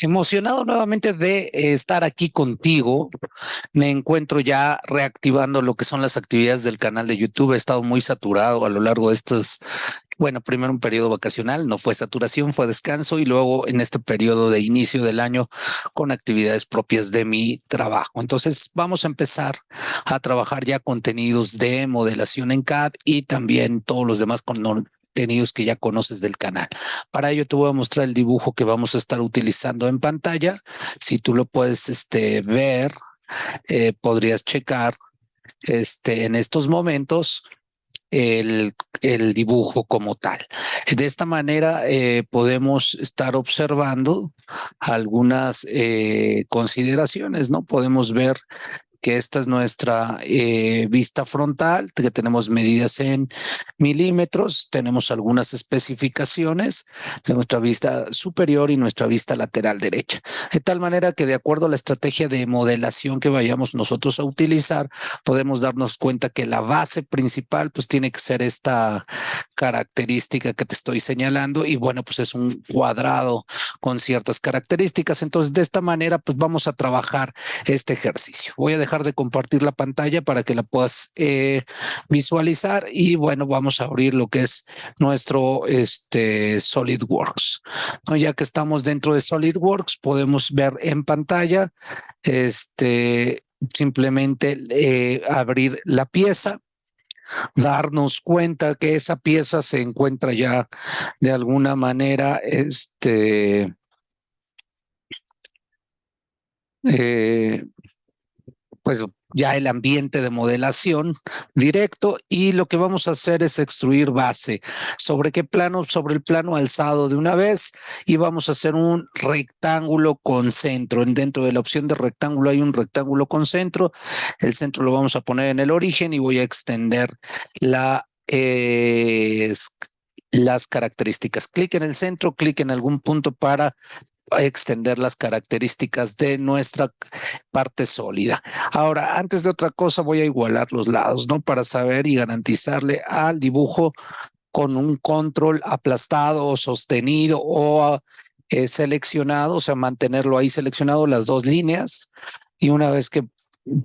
Emocionado nuevamente de estar aquí contigo. Me encuentro ya reactivando lo que son las actividades del canal de YouTube. He estado muy saturado a lo largo de estos, bueno, primero un periodo vacacional, no fue saturación, fue descanso y luego en este periodo de inicio del año con actividades propias de mi trabajo. Entonces vamos a empezar a trabajar ya contenidos de modelación en CAD y también todos los demás con contenidos que ya conoces del canal. Para ello te voy a mostrar el dibujo que vamos a estar utilizando en pantalla. Si tú lo puedes este, ver, eh, podrías checar este, en estos momentos el, el, dibujo como tal. De esta manera eh, podemos estar observando algunas eh, consideraciones, ¿no? Podemos ver que esta es nuestra eh, vista frontal, que tenemos medidas en milímetros, tenemos algunas especificaciones de nuestra vista superior y nuestra vista lateral derecha. De tal manera que de acuerdo a la estrategia de modelación que vayamos nosotros a utilizar, podemos darnos cuenta que la base principal pues tiene que ser esta característica que te estoy señalando y bueno, pues es un cuadrado con ciertas características. Entonces, de esta manera pues vamos a trabajar este ejercicio. Voy a dejar de compartir la pantalla para que la puedas eh, visualizar y bueno, vamos a abrir lo que es nuestro este, SolidWorks. Ya que estamos dentro de SolidWorks, podemos ver en pantalla este, simplemente eh, abrir la pieza darnos cuenta que esa pieza se encuentra ya de alguna manera este eh, pues ya el ambiente de modelación directo y lo que vamos a hacer es extruir base. ¿Sobre qué plano? Sobre el plano alzado de una vez y vamos a hacer un rectángulo con centro. Dentro de la opción de rectángulo hay un rectángulo con centro. El centro lo vamos a poner en el origen y voy a extender. Eh, las características. Clic en el centro, clic en algún punto para extender las características de nuestra parte sólida. Ahora, antes de otra cosa, voy a igualar los lados, ¿no? Para saber y garantizarle al dibujo con un control aplastado o sostenido o eh, seleccionado, o sea, mantenerlo ahí seleccionado las dos líneas. Y una vez que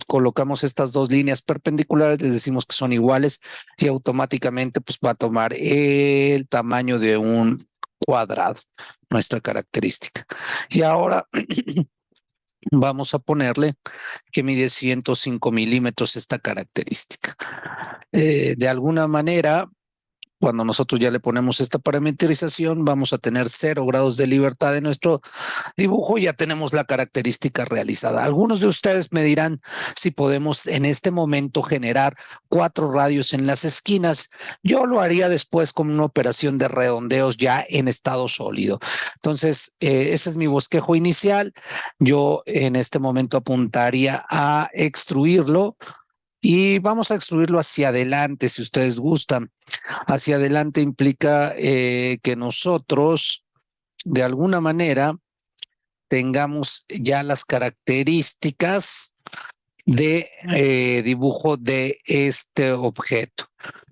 colocamos estas dos líneas perpendiculares, les decimos que son iguales y automáticamente pues va a tomar el tamaño de un cuadrado, nuestra característica. Y ahora vamos a ponerle que mide 105 milímetros esta característica. Eh, de alguna manera, cuando nosotros ya le ponemos esta parametrización, vamos a tener cero grados de libertad en nuestro dibujo. Ya tenemos la característica realizada. Algunos de ustedes me dirán si podemos en este momento generar cuatro radios en las esquinas. Yo lo haría después con una operación de redondeos ya en estado sólido. Entonces, eh, ese es mi bosquejo inicial. Yo en este momento apuntaría a extruirlo y vamos a extruirlo hacia adelante, si ustedes gustan. Hacia adelante implica eh, que nosotros, de alguna manera, tengamos ya las características de eh, dibujo de este objeto.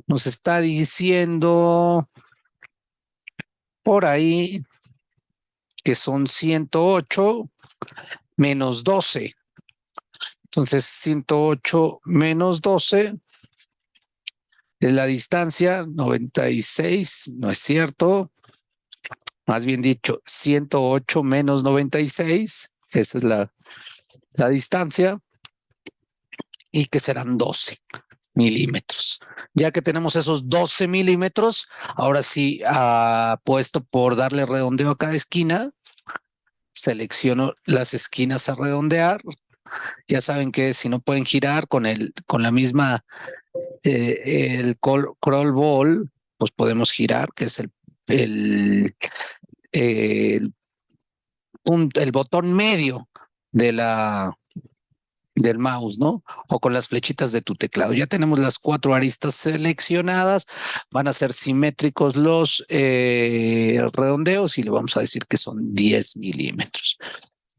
Nos está diciendo por ahí que son 108 menos 12. Entonces, 108 menos 12 es la distancia, 96, no es cierto. Más bien dicho, 108 menos 96, esa es la, la distancia. Y que serán 12 milímetros. Ya que tenemos esos 12 milímetros, ahora sí, puesto por darle redondeo a cada esquina, selecciono las esquinas a redondear, ya saben que si no pueden girar con el con la misma eh, el crawl ball, pues podemos girar, que es el el, el, el botón medio de la del mouse, ¿no? O con las flechitas de tu teclado. Ya tenemos las cuatro aristas seleccionadas, van a ser simétricos los eh, redondeos y le vamos a decir que son 10 milímetros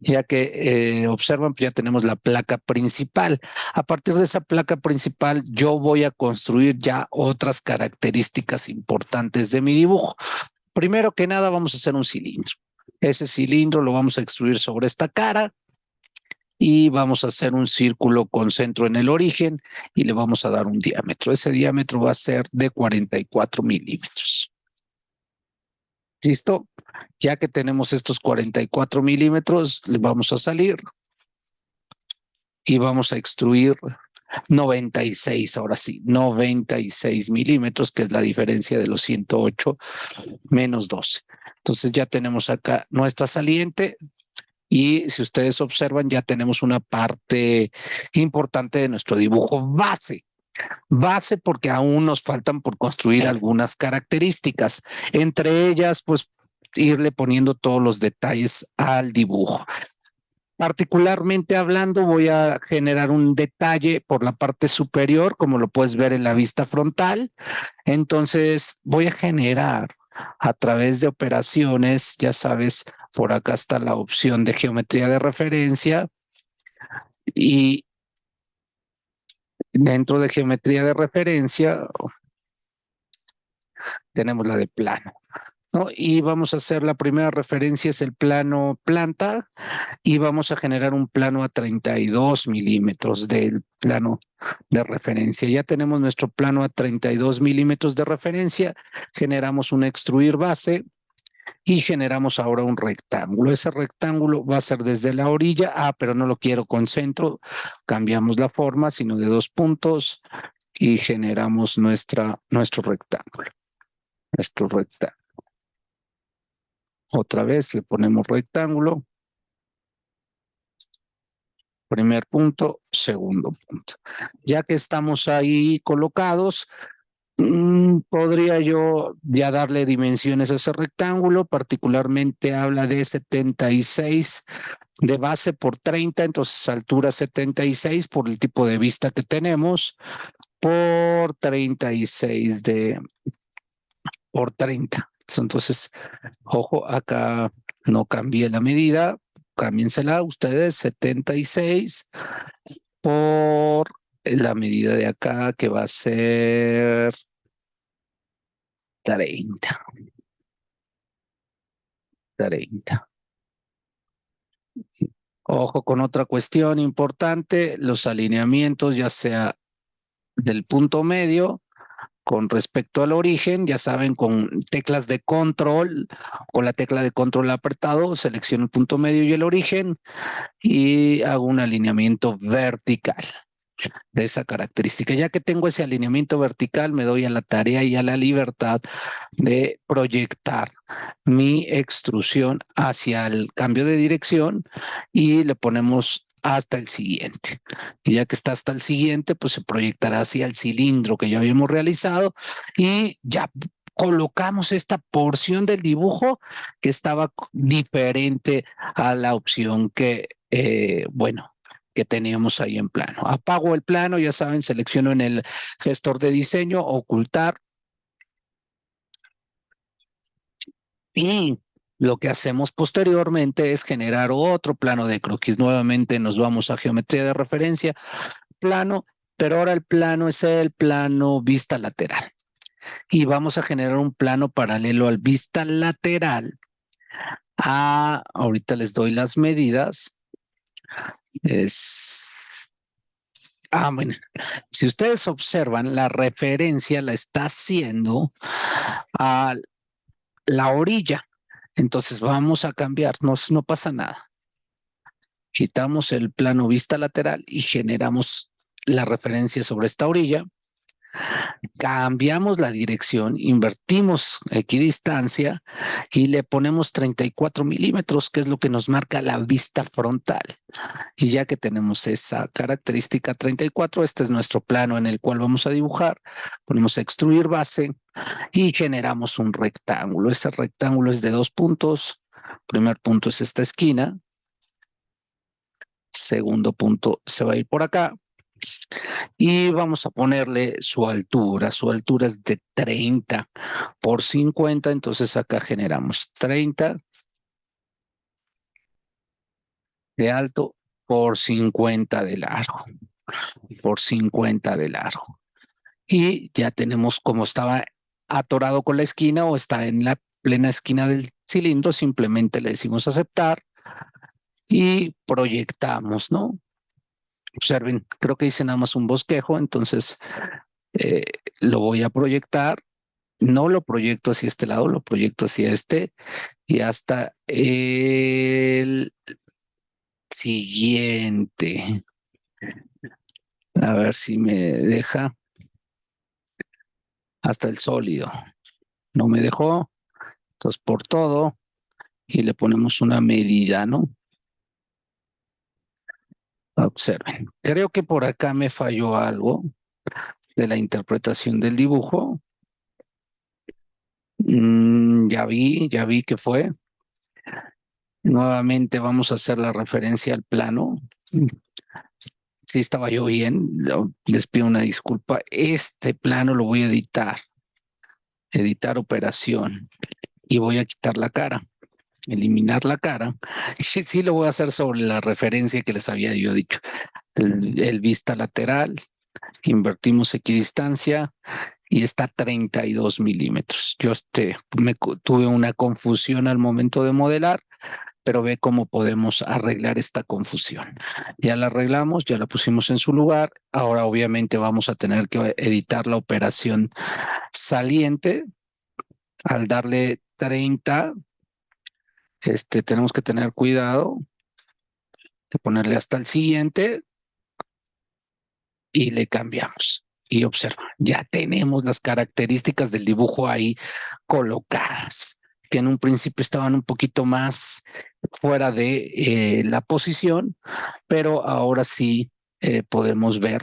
ya que eh, observan, pues ya tenemos la placa principal. A partir de esa placa principal, yo voy a construir ya otras características importantes de mi dibujo. Primero que nada, vamos a hacer un cilindro. Ese cilindro lo vamos a extruir sobre esta cara y vamos a hacer un círculo con centro en el origen y le vamos a dar un diámetro. Ese diámetro va a ser de 44 milímetros. ¿Listo? Ya que tenemos estos 44 milímetros, le vamos a salir y vamos a extruir 96, ahora sí, 96 milímetros, que es la diferencia de los 108 menos 12. Entonces ya tenemos acá nuestra saliente y si ustedes observan ya tenemos una parte importante de nuestro dibujo base. Base porque aún nos faltan por construir algunas características, entre ellas pues irle poniendo todos los detalles al dibujo. Particularmente hablando, voy a generar un detalle por la parte superior, como lo puedes ver en la vista frontal. Entonces, voy a generar a través de operaciones, ya sabes, por acá está la opción de geometría de referencia y Dentro de geometría de referencia tenemos la de plano. ¿no? Y vamos a hacer la primera referencia es el plano planta y vamos a generar un plano a 32 milímetros del plano de referencia. Ya tenemos nuestro plano a 32 milímetros de referencia, generamos un extruir base y generamos ahora un rectángulo. Ese rectángulo va a ser desde la orilla, ah, pero no lo quiero con centro, cambiamos la forma, sino de dos puntos y generamos nuestra, nuestro rectángulo. Nuestro rectángulo. Otra vez le ponemos rectángulo. Primer punto, segundo punto. Ya que estamos ahí colocados, podría yo ya darle dimensiones a ese rectángulo, particularmente habla de 76 de base por 30, entonces altura 76 por el tipo de vista que tenemos, por 36 de por 30. Entonces, ojo, acá no cambie la medida, cámbiensela ustedes, 76 por la medida de acá que va a ser 30. 30. Ojo con otra cuestión importante, los alineamientos ya sea del punto medio con respecto al origen, ya saben, con teclas de control, con la tecla de control apretado, selecciono el punto medio y el origen y hago un alineamiento vertical de esa característica. Ya que tengo ese alineamiento vertical, me doy a la tarea y a la libertad de proyectar mi extrusión hacia el cambio de dirección y le ponemos hasta el siguiente. Y ya que está hasta el siguiente, pues se proyectará hacia el cilindro que ya habíamos realizado y ya colocamos esta porción del dibujo que estaba diferente a la opción que, eh, bueno, que teníamos ahí en plano. Apago el plano, ya saben, selecciono en el gestor de diseño, ocultar. Y lo que hacemos posteriormente es generar otro plano de croquis. Nuevamente nos vamos a geometría de referencia, plano, pero ahora el plano es el plano vista lateral. Y vamos a generar un plano paralelo al vista lateral. Ah, ahorita les doy las medidas es... Ah, bueno, si ustedes observan, la referencia la está haciendo a la orilla. Entonces vamos a cambiar, no, no pasa nada. Quitamos el plano vista lateral y generamos la referencia sobre esta orilla cambiamos la dirección, invertimos equidistancia y le ponemos 34 milímetros, que es lo que nos marca la vista frontal. Y ya que tenemos esa característica 34, este es nuestro plano en el cual vamos a dibujar. Ponemos extruir base y generamos un rectángulo. Ese rectángulo es de dos puntos. Primer punto es esta esquina. Segundo punto se va a ir por acá y vamos a ponerle su altura. Su altura es de 30 por 50, entonces acá generamos 30 de alto por 50 de largo. Por 50 de largo. Y ya tenemos como estaba atorado con la esquina o está en la plena esquina del cilindro, simplemente le decimos aceptar y proyectamos, ¿no? Observen, creo que hice nada más un bosquejo, entonces eh, lo voy a proyectar. No lo proyecto hacia este lado, lo proyecto hacia este y hasta el siguiente. A ver si me deja hasta el sólido. No me dejó. Entonces por todo y le ponemos una medida, ¿no? Observen. Creo que por acá me falló algo de la interpretación del dibujo. Mm, ya vi, ya vi que fue. Nuevamente vamos a hacer la referencia al plano. Si estaba yo bien, les pido una disculpa. Este plano lo voy a editar. Editar operación. Y voy a quitar la cara. Eliminar la cara. Y sí lo voy a hacer sobre la referencia que les había yo dicho. El, vista lateral. Invertimos equidistancia y está 32 milímetros. Yo este, me, tuve una confusión al momento de modelar pero ve cómo podemos arreglar esta confusión. Ya la arreglamos, ya la pusimos en su lugar. Ahora obviamente vamos a tener que editar la operación saliente. Al darle 30, este, tenemos que tener cuidado de ponerle hasta el siguiente y le cambiamos. Y observa, ya tenemos las características del dibujo ahí colocadas que en un principio estaban un poquito más fuera de eh, la posición, pero ahora sí eh, podemos ver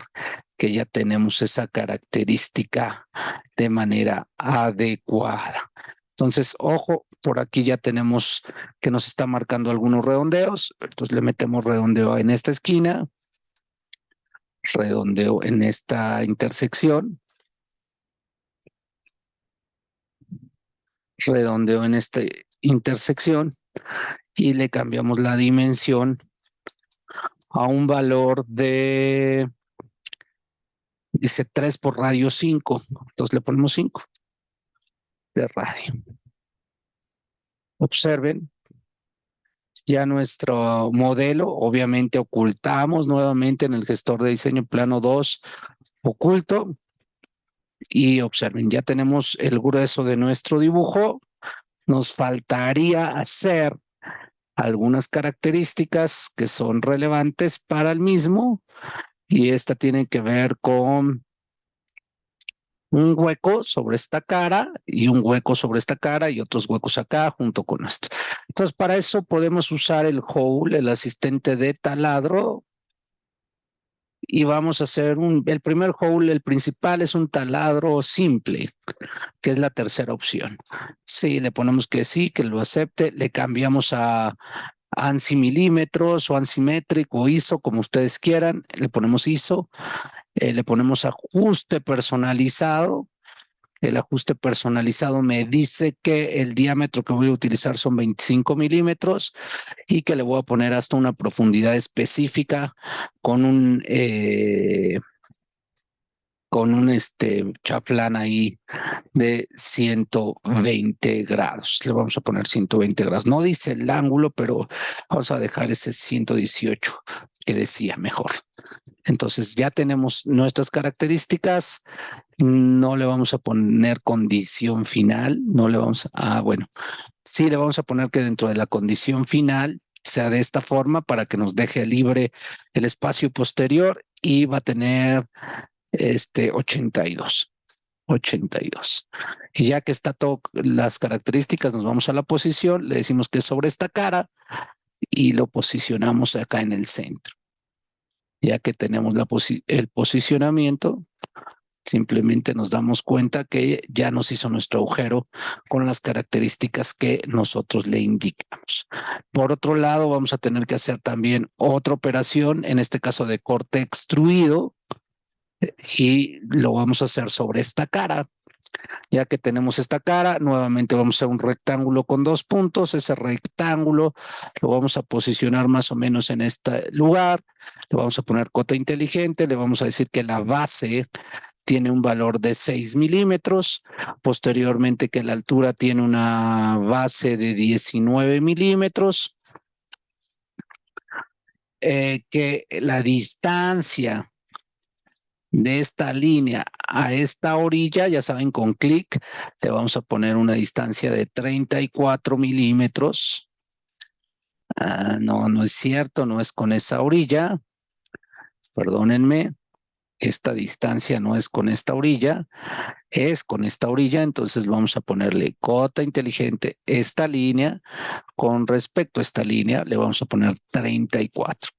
que ya tenemos esa característica de manera adecuada. Entonces, ojo, por aquí ya tenemos que nos está marcando algunos redondeos. Entonces le metemos redondeo en esta esquina, redondeo en esta intersección redondeo en esta intersección y le cambiamos la dimensión a un valor de, dice 3 por radio 5, entonces le ponemos 5 de radio. Observen, ya nuestro modelo, obviamente ocultamos nuevamente en el gestor de diseño plano 2, oculto, y observen, ya tenemos el grueso de nuestro dibujo. Nos faltaría hacer algunas características que son relevantes para el mismo y esta tiene que ver con un hueco sobre esta cara y un hueco sobre esta cara y otros huecos acá junto con esto. Entonces, para eso podemos usar el hole, el asistente de taladro, y vamos a hacer un, el primer hole, el principal es un taladro simple, que es la tercera opción. Sí, le ponemos que sí, que lo acepte, le cambiamos a ANSI milímetros o ANSI métrico o ISO, como ustedes quieran, le ponemos ISO, eh, le ponemos ajuste personalizado, el ajuste personalizado me dice que el diámetro que voy a utilizar son 25 milímetros y que le voy a poner hasta una profundidad específica con un eh, con un este chaflán ahí de 120 grados. Le vamos a poner 120 grados. No dice el ángulo, pero vamos a dejar ese 118 que decía mejor. Entonces ya tenemos nuestras características, no le vamos a poner condición final, no le vamos a, ah, bueno, sí le vamos a poner que dentro de la condición final sea de esta forma para que nos deje libre el espacio posterior y va a tener este 82. 82. Y ya que está todo las características, nos vamos a la posición, le decimos que es sobre esta cara y lo posicionamos acá en el centro ya que tenemos el posicionamiento, simplemente nos damos cuenta que ya nos hizo nuestro agujero con las características que nosotros le indicamos. Por otro lado, vamos a tener que hacer también otra operación, en este caso de corte extruido, y lo vamos a hacer sobre esta cara. Ya que tenemos esta cara, nuevamente vamos a un rectángulo con dos puntos. Ese rectángulo lo vamos a posicionar más o menos en este lugar. Le vamos a poner cota inteligente. Le vamos a decir que la base tiene un valor de 6 milímetros, posteriormente que la altura tiene una base de 19 milímetros, eh, que la distancia de esta línea a esta orilla, ya saben, con clic le vamos a poner una distancia de 34 milímetros. Ah, no, no es cierto, no es con esa orilla. Perdónenme, esta distancia no es con esta orilla, es con esta orilla, entonces vamos a ponerle cota inteligente esta línea. Con respecto a esta línea, le vamos a poner 34.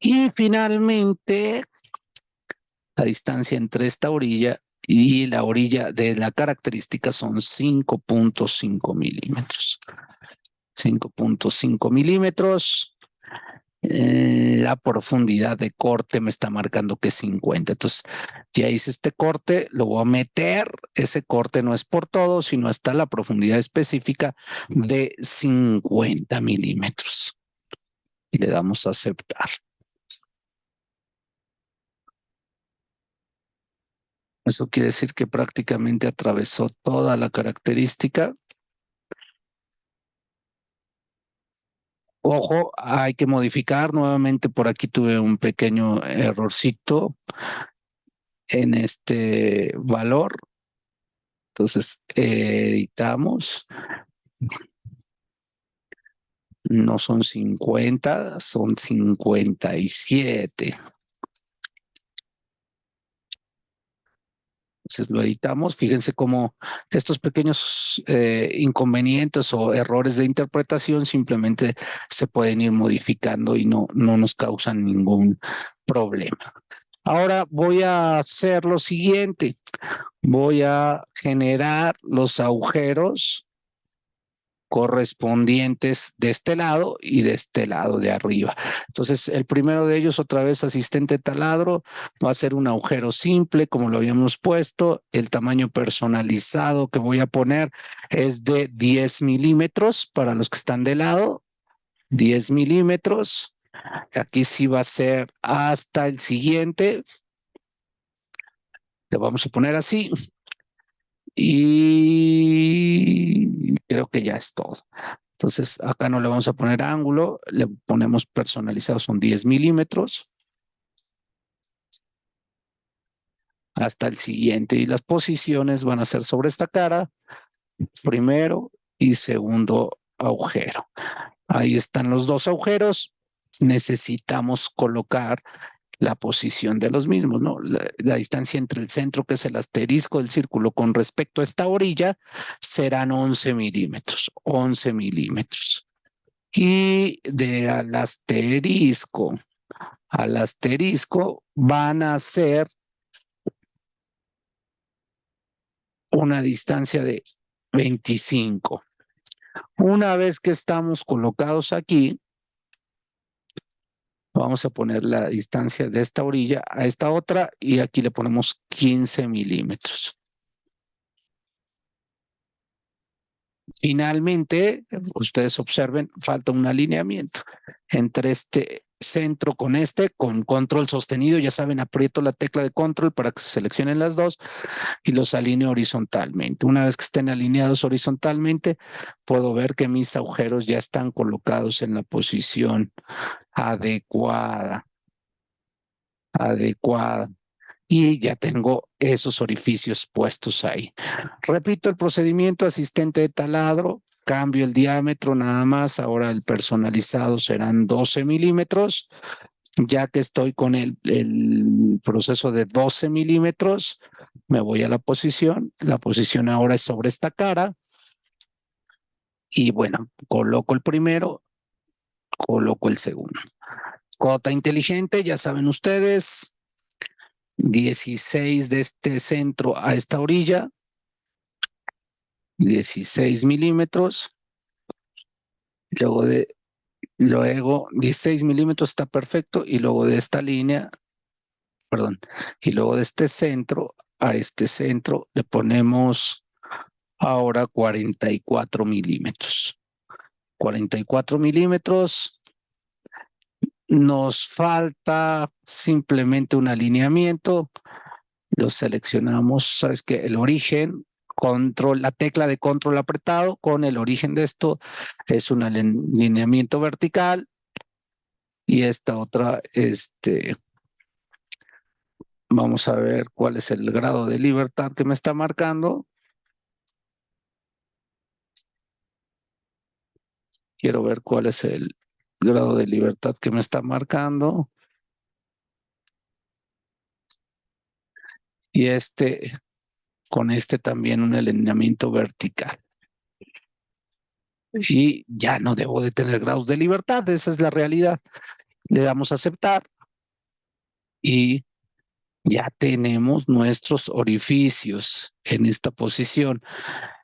Y finalmente, la distancia entre esta orilla y la orilla de la característica son 5.5 milímetros. 5.5 milímetros. Eh, la profundidad de corte me está marcando que es 50. Entonces, ya hice este corte, lo voy a meter. Ese corte no es por todo, sino hasta la profundidad específica de 50 milímetros. Y le damos a aceptar. Eso quiere decir que prácticamente atravesó toda la característica. Ojo, hay que modificar nuevamente. Por aquí tuve un pequeño errorcito en este valor. Entonces, editamos. No son 50, son 57. Entonces lo editamos. Fíjense cómo estos pequeños eh, inconvenientes o errores de interpretación simplemente se pueden ir modificando y no, no nos causan ningún problema. Ahora voy a hacer lo siguiente. Voy a generar los agujeros correspondientes de este lado y de este lado de arriba. Entonces, el primero de ellos, otra vez asistente taladro, va a ser un agujero simple, como lo habíamos puesto. El tamaño personalizado que voy a poner es de 10 milímetros para los que están de lado. 10 milímetros. Aquí sí va a ser hasta el siguiente. Le vamos a poner así. Y creo que ya es todo. Entonces, acá no le vamos a poner ángulo, le ponemos personalizado, son 10 milímetros. Hasta el siguiente. Y las posiciones van a ser sobre esta cara, primero y segundo agujero. Ahí están los dos agujeros. Necesitamos colocar la posición de los mismos, ¿no? La, distancia entre el centro, que es el asterisco del círculo, con respecto a esta orilla, serán 11 milímetros, 11 milímetros. Y de al asterisco al asterisco van a ser una distancia de 25. Una vez que estamos colocados aquí, Vamos a poner la distancia de esta orilla a esta otra y aquí le ponemos 15 milímetros. Finalmente, ustedes observen, falta un alineamiento entre este centro con este, con control sostenido, ya saben, aprieto la tecla de control para que se seleccionen las dos y los alineo horizontalmente. Una vez que estén alineados horizontalmente, puedo ver que mis agujeros ya están colocados en la posición adecuada. Adecuada. Y ya tengo esos orificios puestos ahí. Repito el procedimiento, asistente de taladro, cambio el diámetro nada más, ahora el personalizado serán 12 milímetros, ya que estoy con el, el, proceso de 12 milímetros, me voy a la posición, la posición ahora es sobre esta cara, y bueno, coloco el primero, coloco el segundo. Cota inteligente, ya saben ustedes, 16 de este centro a esta orilla, 16 milímetros. Luego de, luego 16 milímetros está perfecto y luego de esta línea, perdón, y luego de este centro a este centro le ponemos ahora 44 milímetros. 44 milímetros nos falta simplemente un alineamiento. Lo seleccionamos, sabes que el origen, control, la tecla de control apretado con el origen de esto es un alineamiento vertical y esta otra, este, vamos a ver cuál es el grado de libertad que me está marcando. Quiero ver cuál es el grado de libertad que me está marcando. Y este, con este también un alineamiento vertical. Y ya no debo de tener grados de libertad, esa es la realidad. Le damos a aceptar y ya tenemos nuestros orificios en esta posición.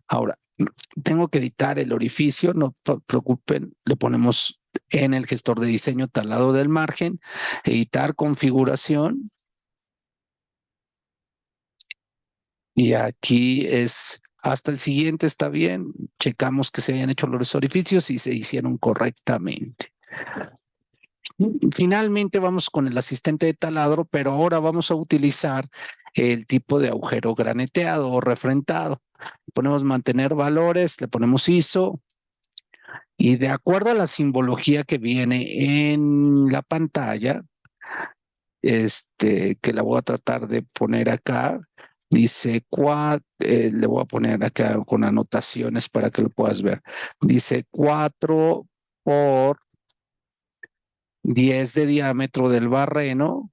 Ahora, tengo que editar el orificio, no se preocupen, le ponemos en el gestor de diseño talado del margen, editar configuración. Y aquí es hasta el siguiente está bien, checamos que se hayan hecho los orificios y se hicieron correctamente. Finalmente vamos con el asistente de taladro, pero ahora vamos a utilizar el tipo de agujero graneteado o refrentado. Ponemos mantener valores, le ponemos ISO, y de acuerdo a la simbología que viene en la pantalla, este, que la voy a tratar de poner acá, dice, eh, le voy a poner acá con anotaciones para que lo puedas ver. Dice 4 por 10 de diámetro del barreno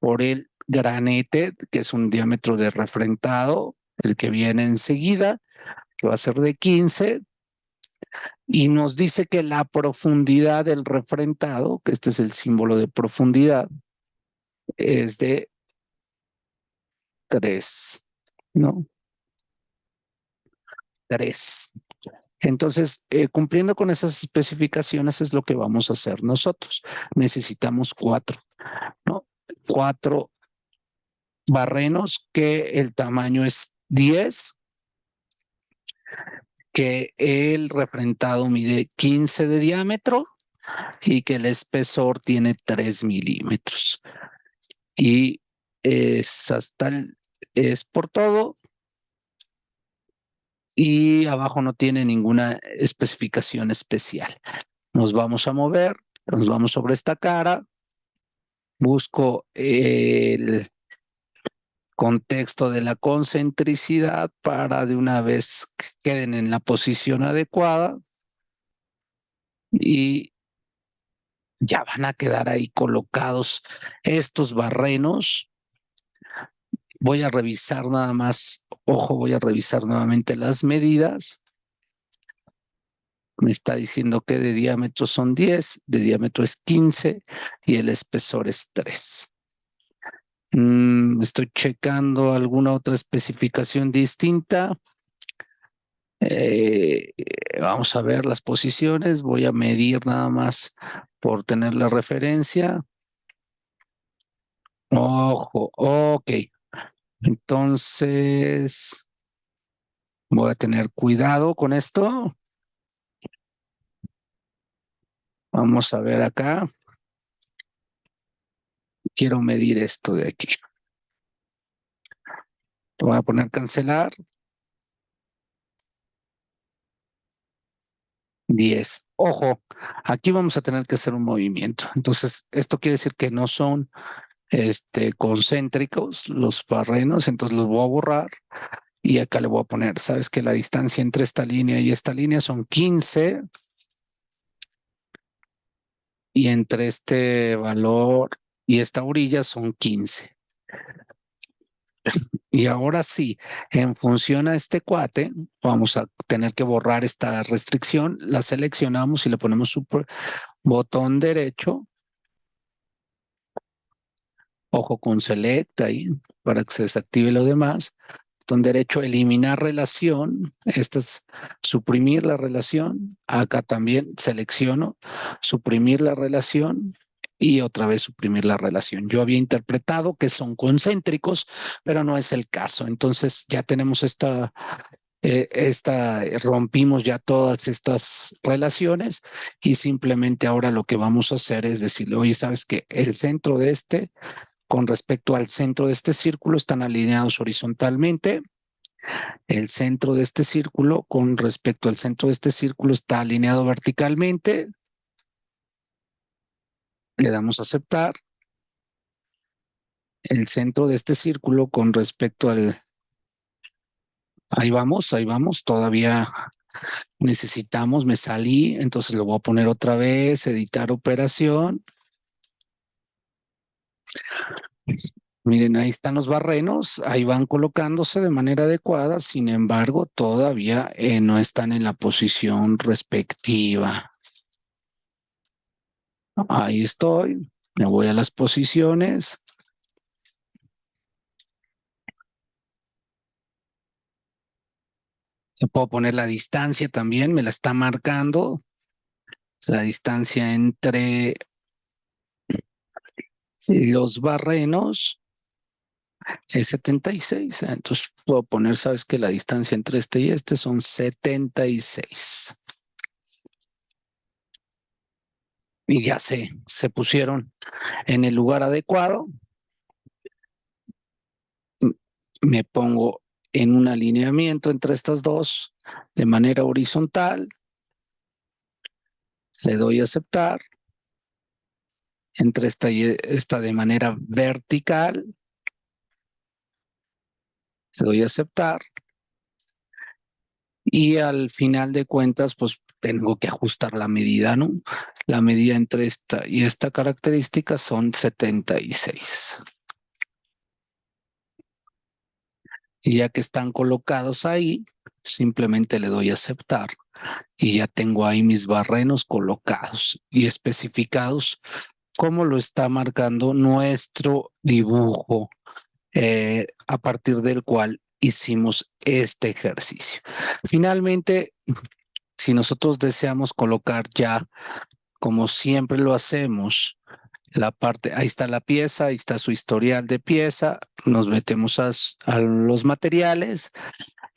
por el granete, que es un diámetro de refrentado, el que viene enseguida, que va a ser de 15, y nos dice que la profundidad del refrentado, que este es el símbolo de profundidad, es de 3, ¿no? 3. Entonces, eh, cumpliendo con esas especificaciones es lo que vamos a hacer nosotros. Necesitamos cuatro, ¿no? Cuatro barrenos que el tamaño es 10 que el refrentado mide 15 de diámetro y que el espesor tiene 3 milímetros. Y es hasta es por todo. Y abajo no tiene ninguna especificación especial. Nos vamos a mover, nos vamos sobre esta cara. Busco el contexto de la concentricidad para de una vez que queden en la posición adecuada y ya van a quedar ahí colocados estos barrenos. Voy a revisar nada más, ojo, voy a revisar nuevamente las medidas. Me está diciendo que de diámetro son 10, de diámetro es 15 y el espesor es 3. Mm, estoy checando alguna otra especificación distinta. Eh, vamos a ver las posiciones. Voy a medir nada más por tener la referencia. Ojo, ok. Entonces, voy a tener cuidado con esto. Vamos a ver acá quiero medir esto de aquí. voy a poner cancelar. 10. Ojo, aquí vamos a tener que hacer un movimiento. Entonces, esto quiere decir que no son este, concéntricos los barrenos, entonces los voy a borrar. Y acá le voy a poner, sabes que la distancia entre esta línea y esta línea son 15. Y entre este valor y esta orilla son 15. Y ahora sí, en función a este cuate, vamos a tener que borrar esta restricción. La seleccionamos y le ponemos super botón derecho. Ojo con select ahí para que se desactive lo demás. Botón derecho, eliminar relación. Esta es suprimir la relación. Acá también selecciono suprimir la relación y otra vez suprimir la relación. Yo había interpretado que son concéntricos, pero no es el caso. Entonces ya tenemos esta eh, esta, rompimos ya todas estas relaciones y simplemente ahora lo que vamos a hacer es decirle, oye, sabes que el centro de este con respecto al centro de este círculo están alineados horizontalmente. El centro de este círculo con respecto al centro de este círculo está alineado verticalmente. Le damos a aceptar. El centro de este círculo con respecto al Ahí vamos, ahí vamos, todavía necesitamos, me salí, entonces lo voy a poner otra vez, editar operación. Miren, ahí están los barrenos, ahí van colocándose de manera adecuada, sin embargo, todavía eh, no están en la posición respectiva. Ahí estoy, me voy a las posiciones. puedo poner la distancia también, me la está marcando. La distancia entre los barrenos es 76. Entonces puedo poner, sabes que la distancia entre este y este son 76. Y ya se, se pusieron en el lugar adecuado. Me pongo en un alineamiento entre estas dos de manera horizontal. Le doy a aceptar. Entre esta y esta de manera vertical. Le doy a aceptar. Y al final de cuentas, pues tengo que ajustar la medida, ¿no? La medida entre esta y esta característica son 76. Y ya que están colocados ahí, simplemente le doy a aceptar y ya tengo ahí mis barrenos colocados y especificados como lo está marcando nuestro dibujo eh, a partir del cual hicimos este ejercicio. Finalmente, si nosotros deseamos colocar ya, como siempre lo hacemos, la parte, ahí está la pieza, ahí está su historial de pieza, nos metemos a, los materiales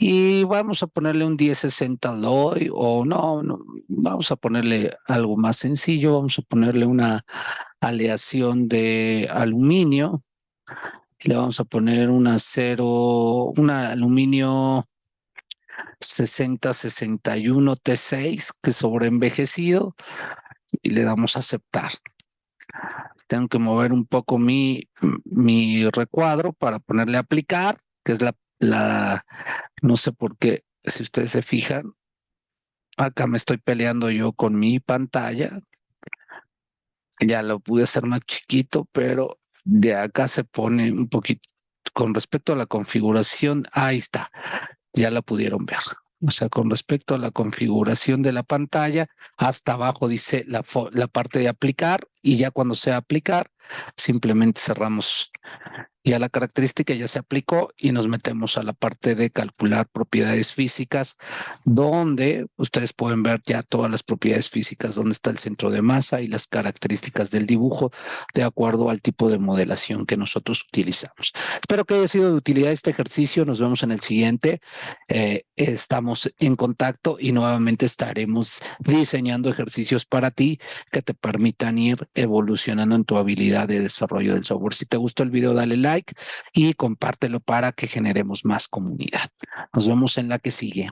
y vamos a ponerle un 1060 Alloy o no, vamos a ponerle algo más sencillo, vamos a ponerle una aleación de aluminio, le vamos a poner un acero, un aluminio 6061 T6 que sobreenvejecido y le damos a aceptar. Tengo que mover un poco mi, mi recuadro para ponerle aplicar, que es la, la, no sé por qué, si ustedes se fijan, acá me estoy peleando yo con mi pantalla. Ya lo pude hacer más chiquito, pero de acá se pone un poquito, con respecto a la configuración, ahí está, ya la pudieron ver. O sea, con respecto a la configuración de la pantalla, hasta abajo dice la, la parte de aplicar y ya cuando sea aplicar, simplemente cerramos ya la característica ya se aplicó y nos metemos a la parte de calcular propiedades físicas, donde ustedes pueden ver ya todas las propiedades físicas, donde está el centro de masa y las características del dibujo de acuerdo al tipo de modelación que nosotros utilizamos. Espero que haya sido de utilidad este ejercicio. Nos vemos en el siguiente. Eh, estamos en contacto y nuevamente estaremos diseñando ejercicios para ti que te permitan ir evolucionando en tu habilidad de desarrollo del software. Si te gustó el video, dale y compártelo para que generemos más comunidad. Nos vemos en la que sigue.